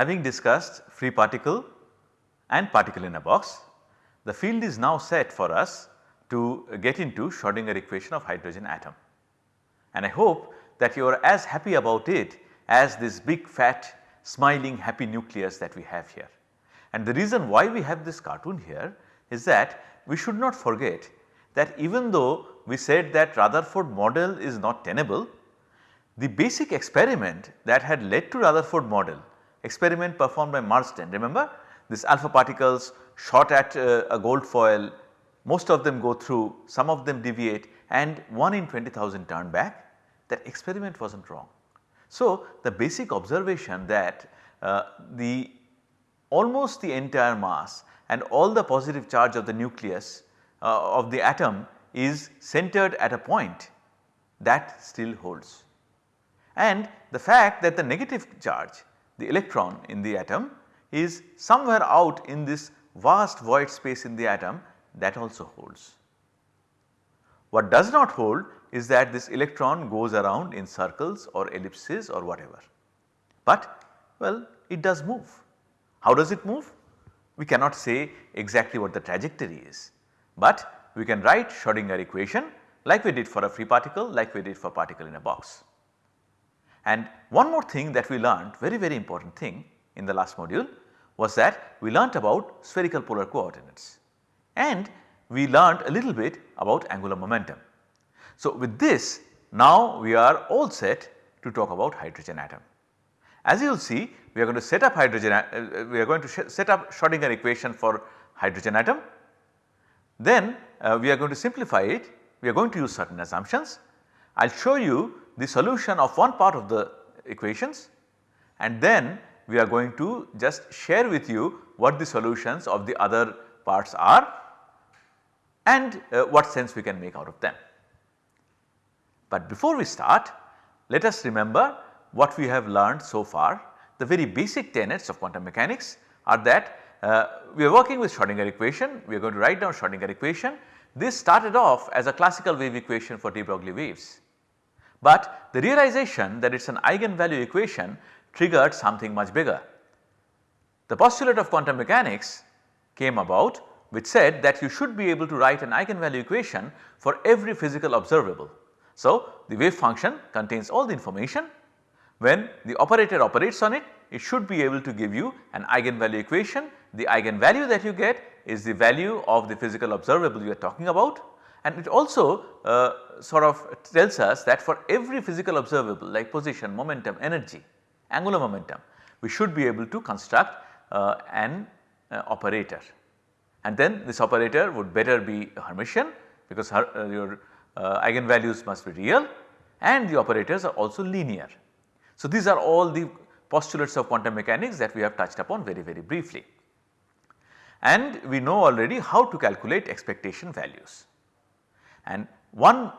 Having discussed free particle and particle in a box, the field is now set for us to get into Schrodinger equation of hydrogen atom. And I hope that you are as happy about it as this big fat smiling happy nucleus that we have here. And the reason why we have this cartoon here is that we should not forget that even though we said that Rutherford model is not tenable, the basic experiment that had led to Rutherford model experiment performed by Marsden remember this alpha particles shot at uh, a gold foil most of them go through some of them deviate and 1 in 20,000 turn back that experiment was not wrong. So, the basic observation that uh, the almost the entire mass and all the positive charge of the nucleus uh, of the atom is centered at a point that still holds. And the fact that the negative charge the electron in the atom is somewhere out in this vast void space in the atom that also holds. What does not hold is that this electron goes around in circles or ellipses or whatever, but well it does move. How does it move? We cannot say exactly what the trajectory is, but we can write Schrodinger equation like we did for a free particle like we did for particle in a box. And one more thing that we learned very very important thing in the last module was that we learnt about spherical polar coordinates and we learned a little bit about angular momentum. So, with this now we are all set to talk about hydrogen atom. As you will see we are going to set up hydrogen uh, we are going to set up Schrodinger equation for hydrogen atom. Then uh, we are going to simplify it we are going to use certain assumptions. I will show you the solution of one part of the equations and then we are going to just share with you what the solutions of the other parts are and uh, what sense we can make out of them. But before we start let us remember what we have learned so far the very basic tenets of quantum mechanics are that uh, we are working with Schrodinger equation we are going to write down Schrodinger equation. This started off as a classical wave equation for de Broglie waves. But the realization that it is an eigenvalue equation triggered something much bigger. The postulate of quantum mechanics came about which said that you should be able to write an eigenvalue equation for every physical observable. So, the wave function contains all the information when the operator operates on it, it should be able to give you an eigenvalue equation. The eigenvalue that you get is the value of the physical observable you are talking about and it also uh, sort of tells us that for every physical observable like position, momentum, energy, angular momentum, we should be able to construct uh, an uh, operator. And then this operator would better be Hermitian because her, uh, your uh, eigenvalues must be real and the operators are also linear. So, these are all the postulates of quantum mechanics that we have touched upon very very briefly. And we know already how to calculate expectation values. And one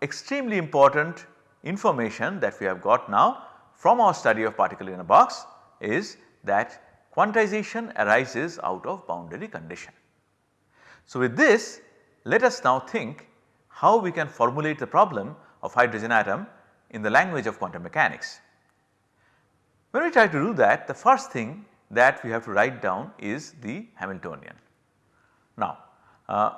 extremely important information that we have got now from our study of particle in a box is that quantization arises out of boundary condition. So, with this let us now think how we can formulate the problem of hydrogen atom in the language of quantum mechanics. When we try to do that the first thing that we have to write down is the Hamiltonian. Now, uh,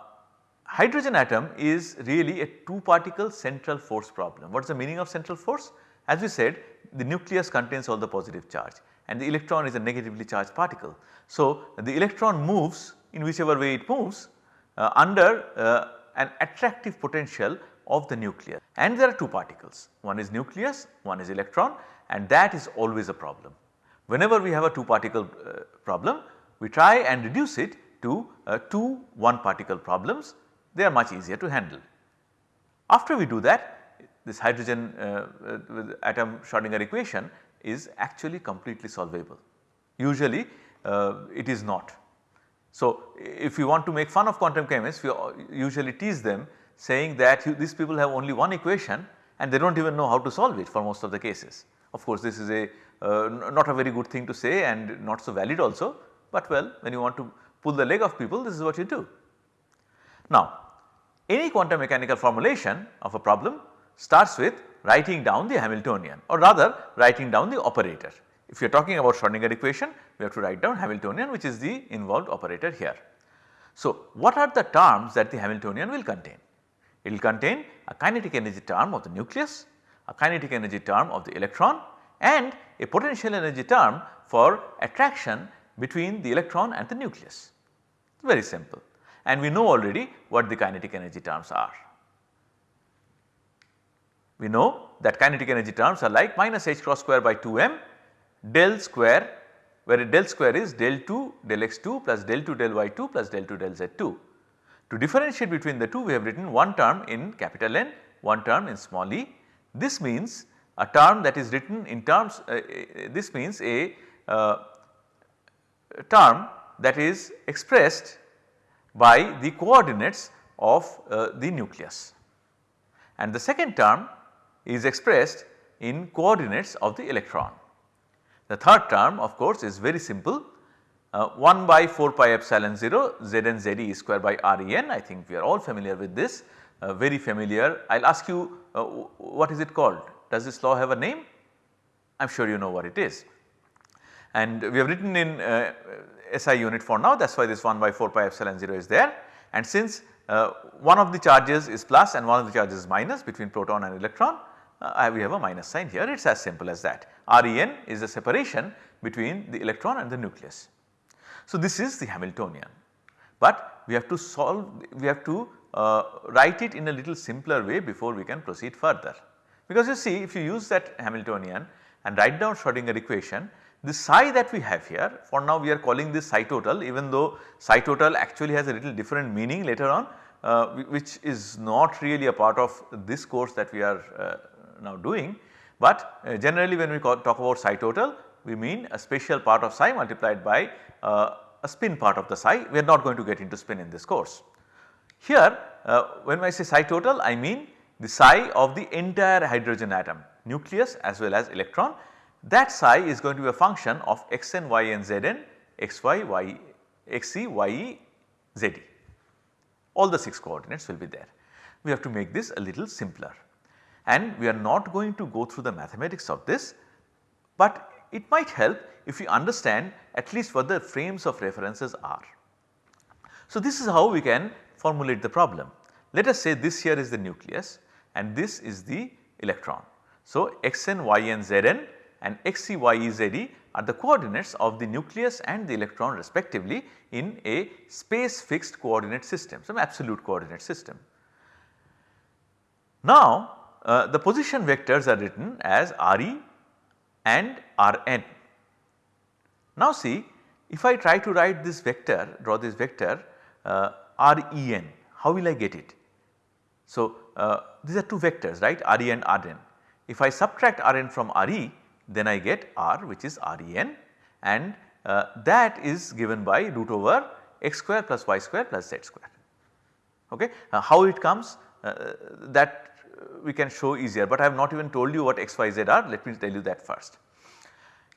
hydrogen atom is really a 2 particle central force problem. What is the meaning of central force? As we said the nucleus contains all the positive charge and the electron is a negatively charged particle. So, the electron moves in whichever way it moves uh, under uh, an attractive potential of the nucleus and there are 2 particles one is nucleus one is electron and that is always a problem. Whenever we have a 2 particle uh, problem we try and reduce it to uh, 2 1 particle problems they are much easier to handle. After we do that this hydrogen uh, uh atom Schrodinger equation is actually completely solvable. Usually uh, it is not. So, if you want to make fun of quantum chemists we usually tease them saying that you, these people have only one equation and they do not even know how to solve it for most of the cases. Of course, this is a uh, not a very good thing to say and not so valid also, but well when you want to pull the leg of people this is what you do. Now any quantum mechanical formulation of a problem starts with writing down the Hamiltonian or rather writing down the operator. If you are talking about Schrodinger equation we have to write down Hamiltonian which is the involved operator here. So what are the terms that the Hamiltonian will contain? It will contain a kinetic energy term of the nucleus, a kinetic energy term of the electron and a potential energy term for attraction between the electron and the nucleus. Very simple and we know already what the kinetic energy terms are. We know that kinetic energy terms are like minus h cross square by 2 m del square where del square is del 2 del x2 plus del 2 del y2 plus del 2 del z2. To differentiate between the two we have written one term in capital N, one term in small e. This means a term that is written in terms uh, uh, this means a uh, term that is expressed by the coordinates of uh, the nucleus and the second term is expressed in coordinates of the electron. The third term of course is very simple uh, 1 by 4 pi epsilon 0 Zn Ze square by Ren I think we are all familiar with this uh, very familiar. I will ask you uh, what is it called? Does this law have a name? I am sure you know what it is. And we have written in uh, SI unit for now that is why this 1 by 4 pi epsilon 0 is there and since uh, one of the charges is plus and one of the charges is minus between proton and electron uh, we have a minus sign here it is as simple as that. REN is the separation between the electron and the nucleus. So, this is the Hamiltonian, but we have to solve we have to uh, write it in a little simpler way before we can proceed further. Because you see if you use that Hamiltonian and write down Schrodinger equation the psi that we have here for now we are calling this psi total even though psi total actually has a little different meaning later on uh, which is not really a part of this course that we are uh, now doing. But uh, generally when we talk about psi total we mean a spatial part of psi multiplied by uh, a spin part of the psi we are not going to get into spin in this course. Here uh, when I say psi total I mean the psi of the entire hydrogen atom nucleus as well as electron that psi is going to be a function of xn, yn, zn, xy, y, xc, ye. All the 6 coordinates will be there. We have to make this a little simpler and we are not going to go through the mathematics of this, but it might help if you understand at least what the frames of references are. So, this is how we can formulate the problem. Let us say this here is the nucleus and this is the electron. So, xn, yn, zn and xc, ye, zd are the coordinates of the nucleus and the electron respectively in a space fixed coordinate system, some absolute coordinate system. Now uh, the position vectors are written as Re and Rn. Now see if I try to write this vector, draw this vector uh, Ren, how will I get it? So uh, these are two vectors right Re and Rn. If I subtract Rn from Re then I get R which is Ren and uh, that is given by root over x square plus y square plus z square. Okay. Uh, how it comes uh, that we can show easier, but I have not even told you what x, y, z are let me tell you that first.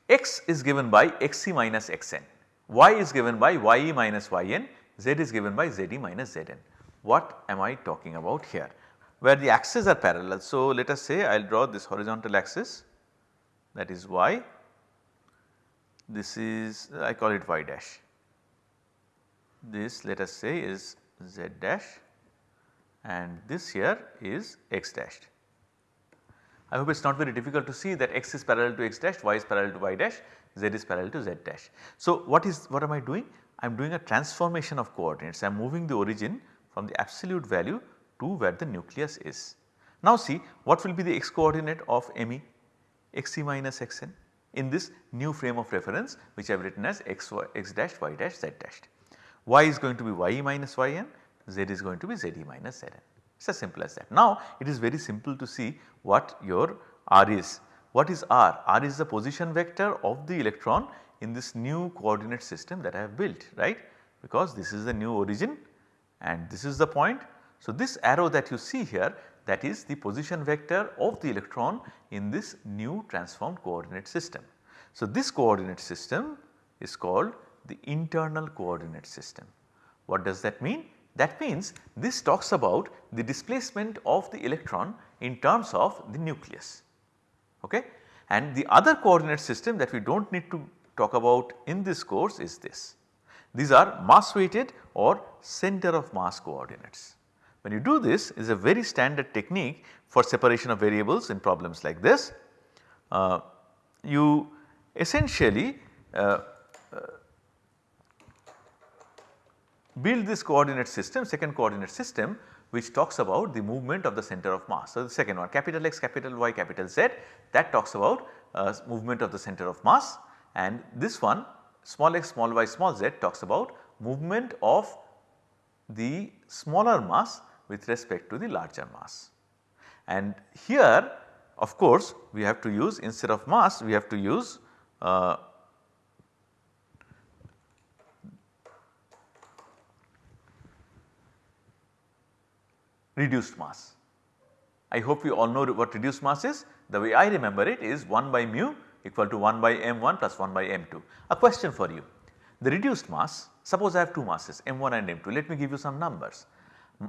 x is given by xc minus xn, y is given by ye minus yn, z is given by zd minus zn. What am I talking about here? Where the axes are parallel. So, let us say I will draw this horizontal axis that is y, this is I call it y dash. This let us say is z dash and this here is x dash. I hope it is not very difficult to see that x is parallel to x dash, y is parallel to y dash, z is parallel to z dash. So, what is what am I doing? I am doing a transformation of coordinates, I am moving the origin from the absolute value to where the nucleus is. Now see what will be the x coordinate of ME? xc minus xn in this new frame of reference which I have written as x, y, x dash y dash z dash. y is going to be ye minus yn, z is going to be ze minus zn. It is as simple as that. Now it is very simple to see what your r is. What is r? r is the position vector of the electron in this new coordinate system that I have built right because this is the new origin and this is the point. So this arrow that you see here that is the position vector of the electron in this new transformed coordinate system. So, this coordinate system is called the internal coordinate system. What does that mean? That means this talks about the displacement of the electron in terms of the nucleus. Okay? And the other coordinate system that we do not need to talk about in this course is this. These are mass weighted or center of mass coordinates. When you do this is a very standard technique for separation of variables in problems like this. Uh, you essentially uh, uh, build this coordinate system second coordinate system which talks about the movement of the center of mass. So, the second one capital X capital Y capital Z that talks about uh, movement of the center of mass and this one small x small y small z talks about movement of the smaller mass with respect to the larger mass. And here of course we have to use instead of mass we have to use uh, reduced mass. I hope we all know what reduced mass is. The way I remember it is 1 by mu equal to 1 by m1 plus 1 by m2. A question for you. The reduced mass suppose I have two masses m1 and m2 let me give you some numbers.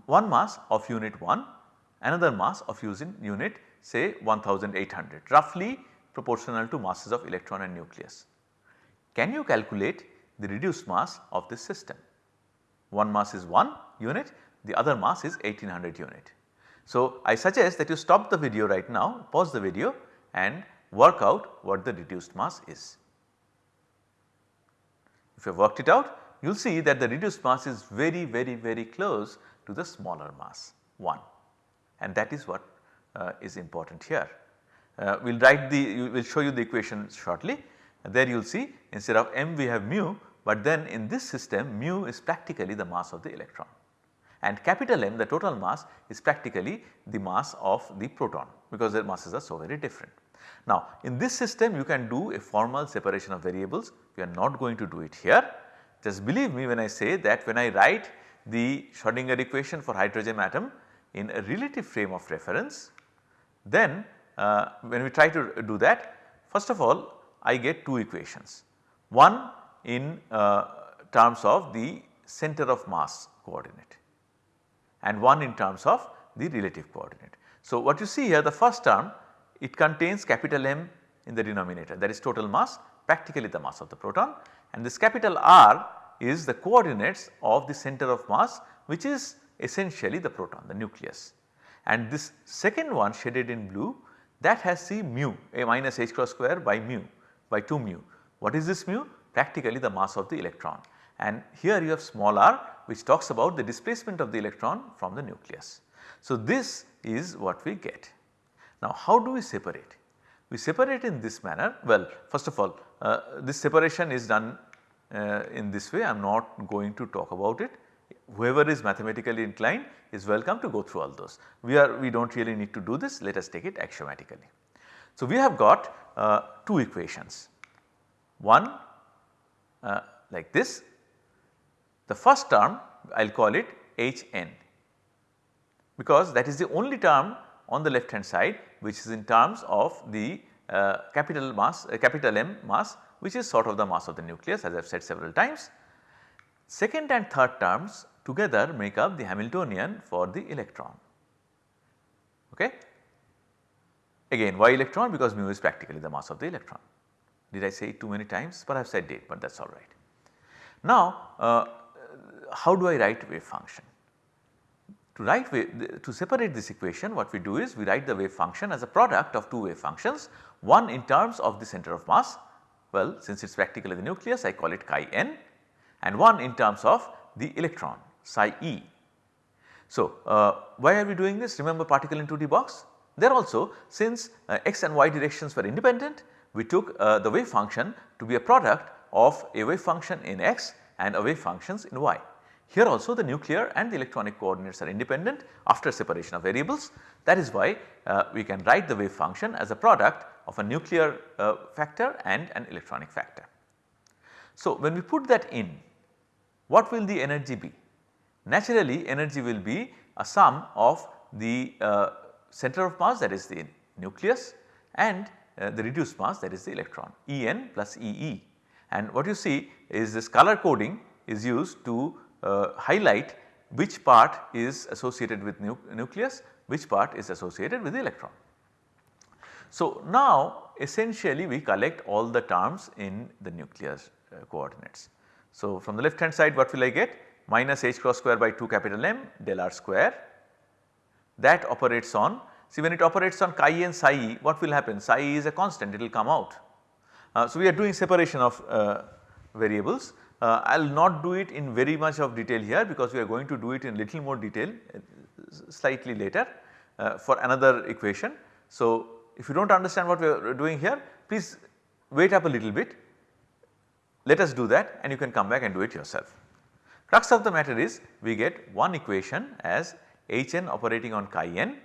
One mass of unit 1 another mass of using unit say 1800 roughly proportional to masses of electron and nucleus. Can you calculate the reduced mass of this system? One mass is 1 unit the other mass is 1800 unit. So, I suggest that you stop the video right now pause the video and work out what the reduced mass is. If you have worked it out you will see that the reduced mass is very very very close to the smaller mass 1 and that is what uh, is important here. Uh, we will write the we will show you the equation shortly there you will see instead of m we have mu but then in this system mu is practically the mass of the electron and capital M the total mass is practically the mass of the proton because their masses are so very different. Now in this system you can do a formal separation of variables we are not going to do it here. Just believe me when I say that when I write the Schrodinger equation for hydrogen atom in a relative frame of reference then uh, when we try to do that first of all I get two equations. One in uh, terms of the center of mass coordinate and one in terms of the relative coordinate. So, what you see here the first term it contains capital M in the denominator that is total mass practically the mass of the proton and this capital R is the coordinates of the center of mass which is essentially the proton the nucleus. And this second one shaded in blue that has C mu a minus h cross square by mu by 2 mu. What is this mu? Practically the mass of the electron and here you have small r which talks about the displacement of the electron from the nucleus. So, this is what we get. Now, how do we separate? We separate in this manner well first of all uh, this separation is done uh, in this way I am not going to talk about it whoever is mathematically inclined is welcome to go through all those. We are we do not really need to do this let us take it axiomatically. So, we have got uh, two equations one uh, like this the first term I will call it Hn because that is the only term on the left hand side which is in terms of the uh, capital mass uh, capital M mass which is sort of the mass of the nucleus as I have said several times. Second and third terms together make up the Hamiltonian for the electron. Okay. Again why electron because mu is practically the mass of the electron. Did I say it too many times? Perhaps I did but that is alright. Now uh, how do I write wave function? To write wave, to separate this equation what we do is we write the wave function as a product of two wave functions one in terms of the center of mass well since it is practically the nucleus I call it chi n and one in terms of the electron psi e. So, uh, why are we doing this remember particle in 2D box there also since uh, x and y directions were independent we took uh, the wave function to be a product of a wave function in x and a wave functions in y. Here also the nuclear and the electronic coordinates are independent after separation of variables that is why uh, we can write the wave function as a product of a nuclear uh, factor and an electronic factor. So, when we put that in what will the energy be? Naturally energy will be a sum of the uh, center of mass that is the nucleus and uh, the reduced mass that is the electron En plus Ee and what you see is this color coding is used to highlight which part is associated with nu nucleus, which part is associated with the electron. So, now essentially we collect all the terms in the nucleus uh, coordinates. So, from the left hand side what will I get? Minus h cross square by 2 capital M del r square that operates on see when it operates on chi and psi e what will happen psi e is a constant it will come out. Uh, so, we are doing separation of uh, variables uh, I will not do it in very much of detail here because we are going to do it in little more detail uh, slightly later uh, for another equation. So, if you do not understand what we are doing here please wait up a little bit let us do that and you can come back and do it yourself. Crux of the matter is we get one equation as Hn operating on chi n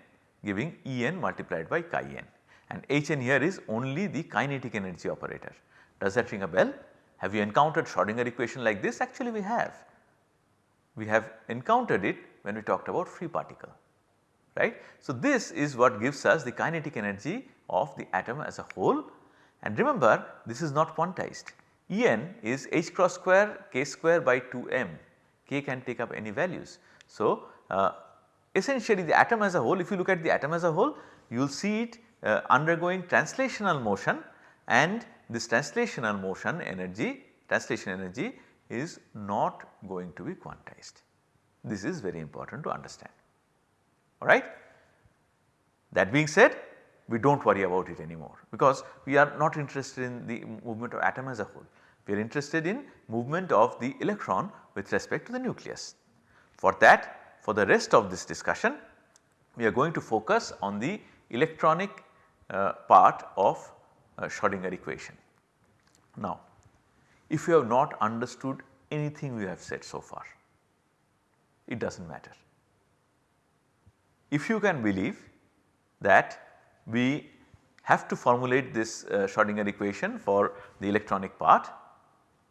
giving En multiplied by chi n and Hn here is only the kinetic energy operator. Does that ring a bell? Have you encountered Schrodinger equation like this? Actually we have. We have encountered it when we talked about free particle right. So, this is what gives us the kinetic energy of the atom as a whole and remember this is not quantized. En is h cross square k square by 2 m, k can take up any values. So, uh, essentially the atom as a whole if you look at the atom as a whole you will see it uh, undergoing translational motion and this translational motion energy translation energy is not going to be quantized. This is very important to understand alright. That being said we do not worry about it anymore because we are not interested in the movement of atom as a whole. We are interested in movement of the electron with respect to the nucleus. For that for the rest of this discussion we are going to focus on the electronic uh, part of Schrodinger equation. Now if you have not understood anything we have said so far it does not matter. If you can believe that we have to formulate this uh, Schrodinger equation for the electronic part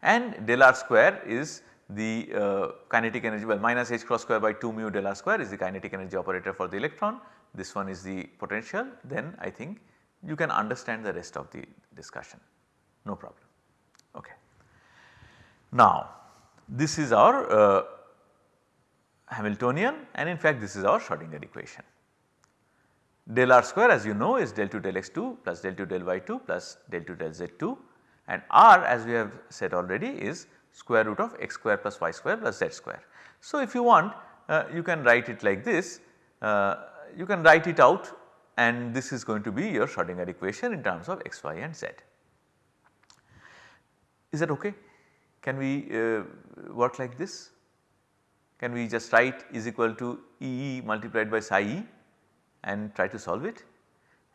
and del r square is the uh, kinetic energy well minus h cross square by 2 mu del r square is the kinetic energy operator for the electron. This one is the potential. Then I think you can understand the rest of the discussion no problem okay. Now this is our uh, Hamiltonian and in fact this is our Schrodinger equation. Del r square as you know is del 2 del x2 plus del 2 del y2 plus del 2 del z2 and r as we have said already is square root of x square plus y square plus z square. So if you want uh, you can write it like this uh, you can write it out and this is going to be your Schrodinger equation in terms of x, y and z. Is that okay? Can we uh, work like this? Can we just write is equal to E multiplied by psi e and try to solve it?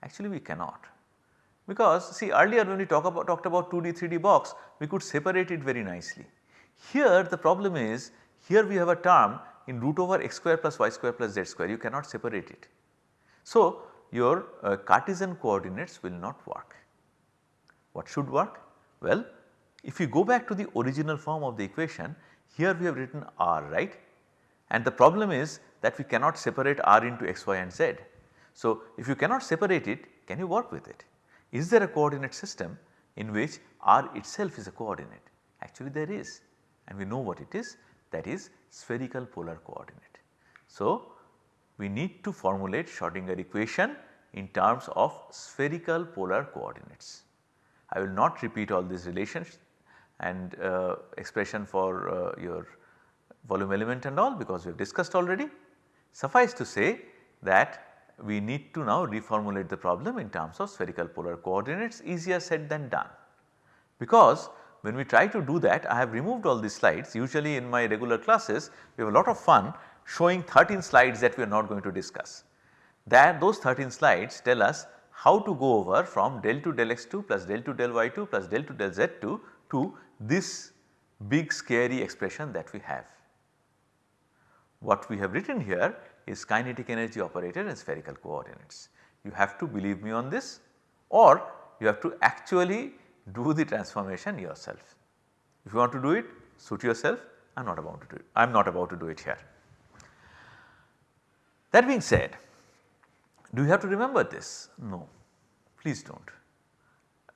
Actually we cannot because see earlier when we talk about talked about 2D 3D box we could separate it very nicely. Here the problem is here we have a term in root over x square plus y square plus z square you cannot separate it. So your uh, Cartesian coordinates will not work. What should work? Well if you go back to the original form of the equation here we have written r right and the problem is that we cannot separate r into x, y and z. So, if you cannot separate it can you work with it? Is there a coordinate system in which r itself is a coordinate? Actually there is and we know what it is that is spherical polar coordinate. So, we need to formulate Schrodinger equation in terms of spherical polar coordinates. I will not repeat all these relations and uh, expression for uh, your volume element and all because we have discussed already. Suffice to say that we need to now reformulate the problem in terms of spherical polar coordinates easier said than done. Because when we try to do that I have removed all these slides usually in my regular classes we have a lot of fun showing 13 slides that we are not going to discuss. That those 13 slides tell us how to go over from del 2 del x2 plus del 2 del y2 plus del 2 del z2 to this big scary expression that we have. What we have written here is kinetic energy operator in spherical coordinates. You have to believe me on this or you have to actually do the transformation yourself. If you want to do it suit yourself I am not about to do it, I am not about to do it here. That being said, do you have to remember this? No, please do not.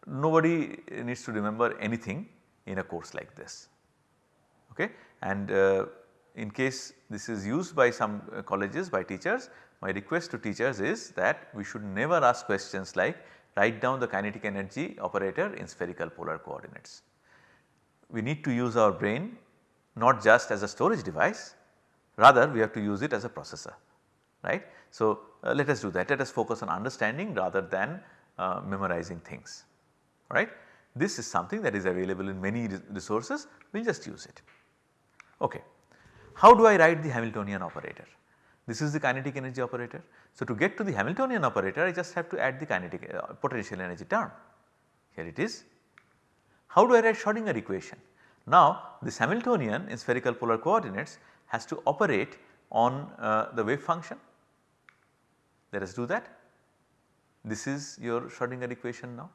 Nobody needs to remember anything. in a course like this. Okay? And uh, in case this is used by some uh, colleges by teachers my request to teachers is that we should never ask questions like write down the kinetic energy operator in spherical polar coordinates. We need to use our brain not just as a storage device rather we have to use it as a processor right. So, uh, let us do that let us focus on understanding rather than uh, memorizing things right. This is something that is available in many resources we will just use it. Okay. How do I write the Hamiltonian operator? This is the kinetic energy operator. So, to get to the Hamiltonian operator I just have to add the kinetic uh, potential energy term. Here it is. How do I write Schrodinger equation? Now this Hamiltonian in spherical polar coordinates has to operate on uh, the wave function. Let us do that. This is your Schrodinger equation now.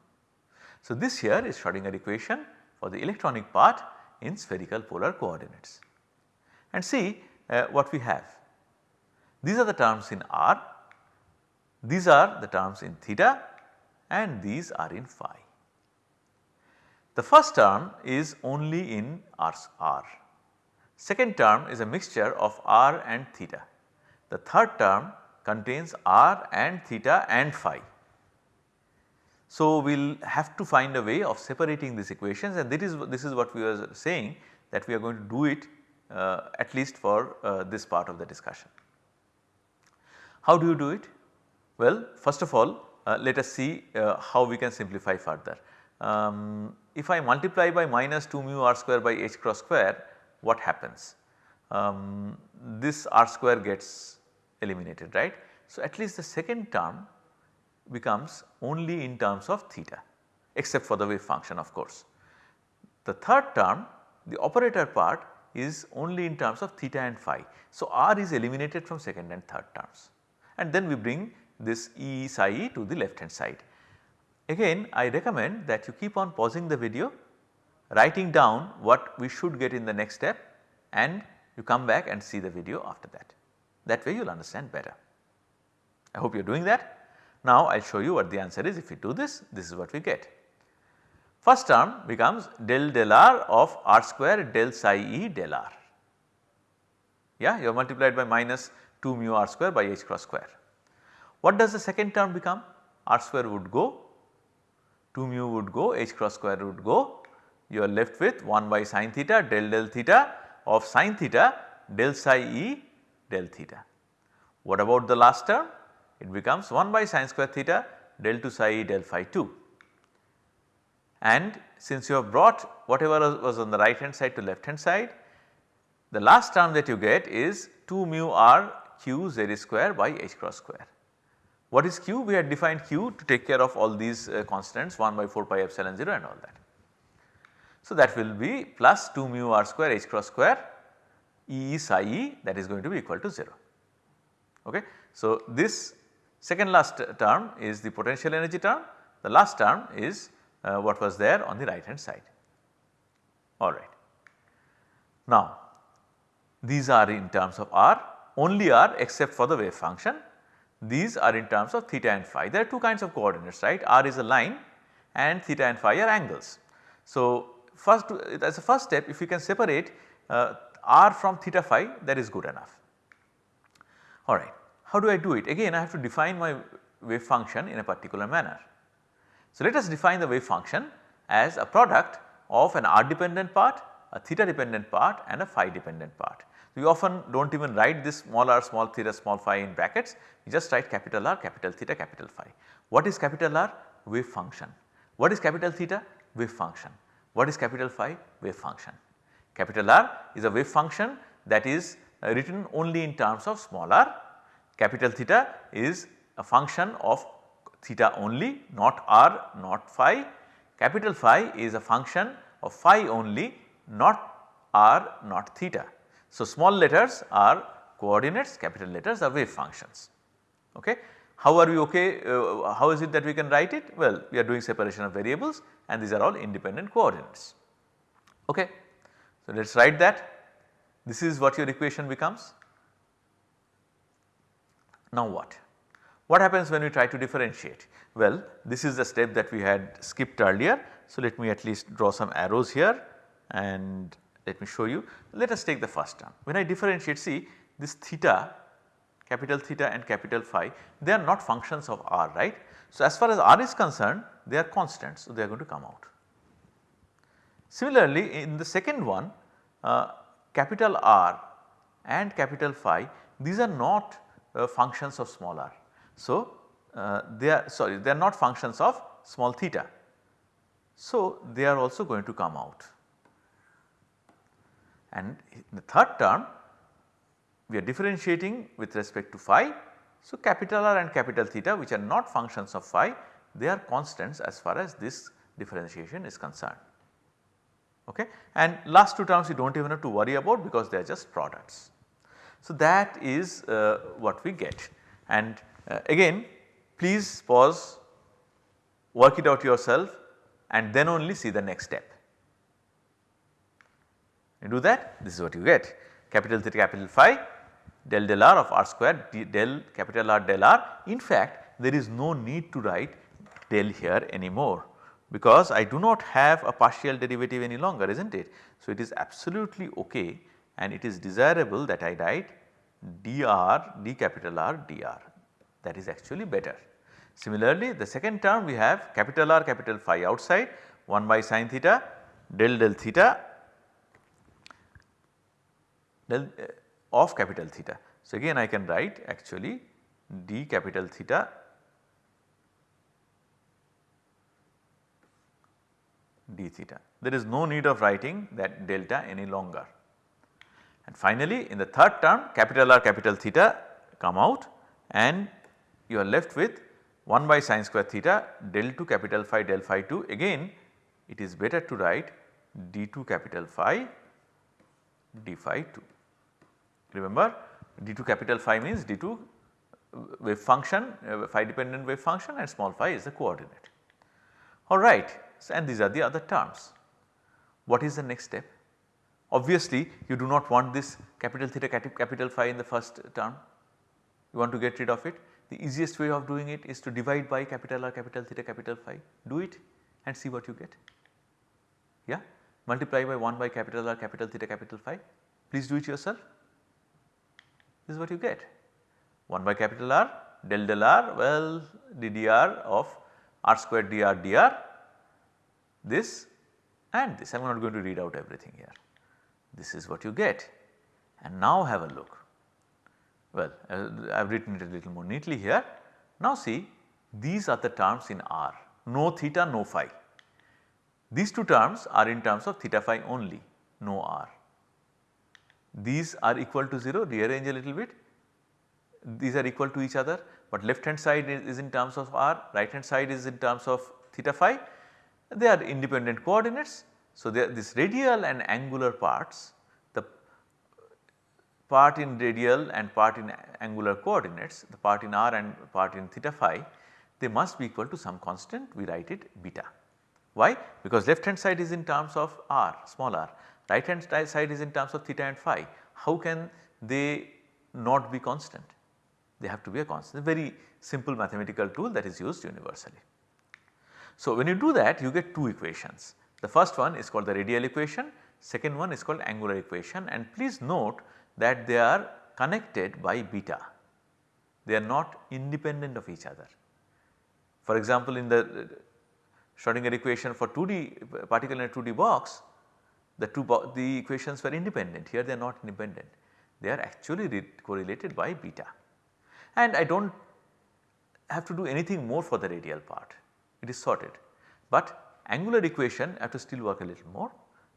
So this here is Schrodinger equation for the electronic part in spherical polar coordinates. And see uh, what we have. These are the terms in r, these are the terms in theta and these are in phi. The first term is only in r, r. Second term is a mixture of r and theta. The third term contains r and theta and phi. So, we will have to find a way of separating these equations and this is, this is what we were saying that we are going to do it uh, at least for uh, this part of the discussion. How do you do it? Well, first of all uh, let us see uh, how we can simplify further. Um, if I multiply by minus 2 mu r square by h cross square what happens? Um, this r square gets eliminated right. So, at least the second term becomes only in terms of theta except for the wave function of course. The third term the operator part is only in terms of theta and phi. So, r is eliminated from second and third terms and then we bring this E psi e to the left hand side. Again I recommend that you keep on pausing the video writing down what we should get in the next step and you come back and see the video after that. That way you will understand better. I hope you are doing that. Now I will show you what the answer is if we do this, this is what we get. First term becomes del del r of r square del psi e del r. Yeah, you have multiplied by minus 2 mu r square by h cross square. What does the second term become? r square would go, 2 mu would go, h cross square would go. You are left with 1 by sine theta del del theta of sine theta del psi e del theta. What about the last term? It becomes 1 by sine square theta del 2 psi e del phi 2. And since you have brought whatever was on the right hand side to left hand side, the last term that you get is 2 mu r q z square by h cross square. What is q? We had defined q to take care of all these uh, constants 1 by 4 pi epsilon 0 and all that. So, that will be plus 2 mu r square h cross square E psi e that is going to be equal to 0. Okay. So, this second last term is the potential energy term, the last term is uh, what was there on the right hand side. Alright. Now, these are in terms of r, only r except for the wave function these are in terms of theta and phi. There are two kinds of coordinates right r is a line and theta and phi are angles. So, first as a first step if you can separate uh, r from theta phi that is good enough. Alright, how do I do it? Again I have to define my wave function in a particular manner. So, let us define the wave function as a product of an r dependent part, a theta dependent part and a phi dependent part. We often do not even write this small r, small theta, small phi in brackets, we just write capital R, capital theta, capital phi. What is capital R? Wave function. What is capital theta? Wave function. What is capital phi? Wave function. Capital R is a wave function that is uh, written only in terms of small r. Capital theta is a function of theta only not r not phi. Capital phi is a function of phi only not r not theta. So, small letters are coordinates, capital letters are wave functions. Okay. How are we okay, uh, how is it that we can write it? Well, we are doing separation of variables and these are all independent coordinates. Okay. So, let us write that. This is what your equation becomes. Now what? What happens when we try to differentiate? Well, this is the step that we had skipped earlier. So, let me at least draw some arrows here and let me show you. Let us take the first term. When I differentiate see this theta capital theta and capital phi they are not functions of r right. So, as far as r is concerned they are constants so they are going to come out. Similarly, in the second one uh, capital R and capital phi these are not uh, functions of small r. So, uh, they are sorry they are not functions of small theta. So, they are also going to come out and in the third term we are differentiating with respect to phi. So, capital R and capital theta which are not functions of phi they are constants as far as this differentiation is concerned. Okay. And last two terms you do not even have to worry about because they are just products. So, that is uh, what we get and uh, again please pause work it out yourself and then only see the next step. You do that this is what you get capital theta capital phi del del r of r square del capital R del r. In fact, there is no need to write del here anymore because I do not have a partial derivative any longer is not it. So, it is absolutely ok and it is desirable that I write dr d capital R dr that is actually better. Similarly, the second term we have capital R capital phi outside 1 by sine theta del del theta del uh, of capital theta. So, again I can write actually d capital theta d theta. There is no need of writing that delta any longer. And finally, in the third term capital R capital theta come out and you are left with 1 by sine square theta del 2 capital phi del phi 2 again it is better to write d2 capital phi d phi 2. Remember d2 capital phi means d2 wave function uh, phi dependent wave function and small phi is the coordinate. Alright and these are the other terms. What is the next step? Obviously you do not want this capital theta capital phi in the first term, you want to get rid of it. The easiest way of doing it is to divide by capital R capital theta capital phi, do it and see what you get. Yeah, multiply by 1 by capital R capital theta capital phi, please do it yourself. This is what you get 1 by capital R del del R well ddr of r square dr dr this and this I am not going to read out everything here. This is what you get and now have a look. Well uh, I have written it a little more neatly here. Now see these are the terms in R no theta no phi. These two terms are in terms of theta phi only no R. These are equal to 0 rearrange a little bit these are equal to each other but left hand side is in terms of r right hand side is in terms of theta phi they are independent coordinates. So, this radial and angular parts the part in radial and part in angular coordinates the part in r and part in theta phi they must be equal to some constant we write it beta. Why? Because left hand side is in terms of r small r right hand side is in terms of theta and phi how can they not be constant they have to be a constant very simple mathematical tool that is used universally. So, when you do that you get two equations. The first one is called the radial equation, second one is called angular equation and please note that they are connected by beta. They are not independent of each other. For example, in the uh, Schrodinger equation for 2D uh, particle in a 2D box, the two the equations were independent here they are not independent. They are actually correlated by beta and I do not have to do anything more for the radial part it is sorted. But angular equation have to still work a little more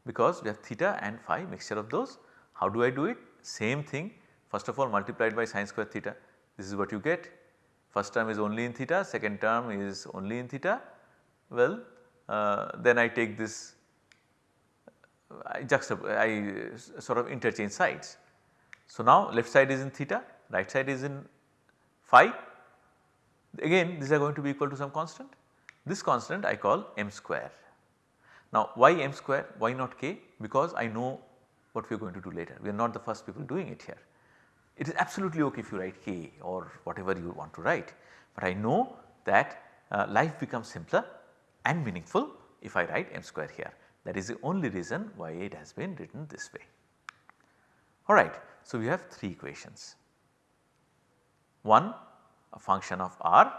because we have theta and phi mixture of those. How do I do it? Same thing first of all multiplied by sine square theta this is what you get. First term is only in theta, second term is only in theta. Well uh, then I take this I juxtapose I sort of interchange sides. So now left side is in theta, right side is in phi again these are going to be equal to some constant this constant I call m square. Now why m square why not k because I know what we are going to do later we are not the first people doing it here. It is absolutely ok if you write k or whatever you want to write but I know that uh, life becomes simpler and meaningful if I write m square here. that is the only reason why it has been written this way. Alright, so we have 3 equations. One a function of r,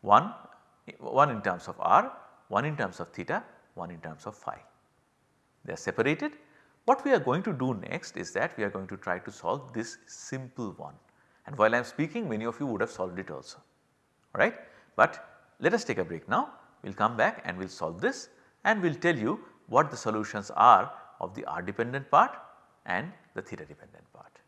one, one in terms of r, one in terms of theta, one in terms of phi. They are separated. What we are going to do next is that we are going to try to solve this simple one and while I am speaking many of you would have solved it also alright. But let us take a break now we will come back and we will solve this and we will tell you what the solutions are of the r dependent part and the theta dependent part.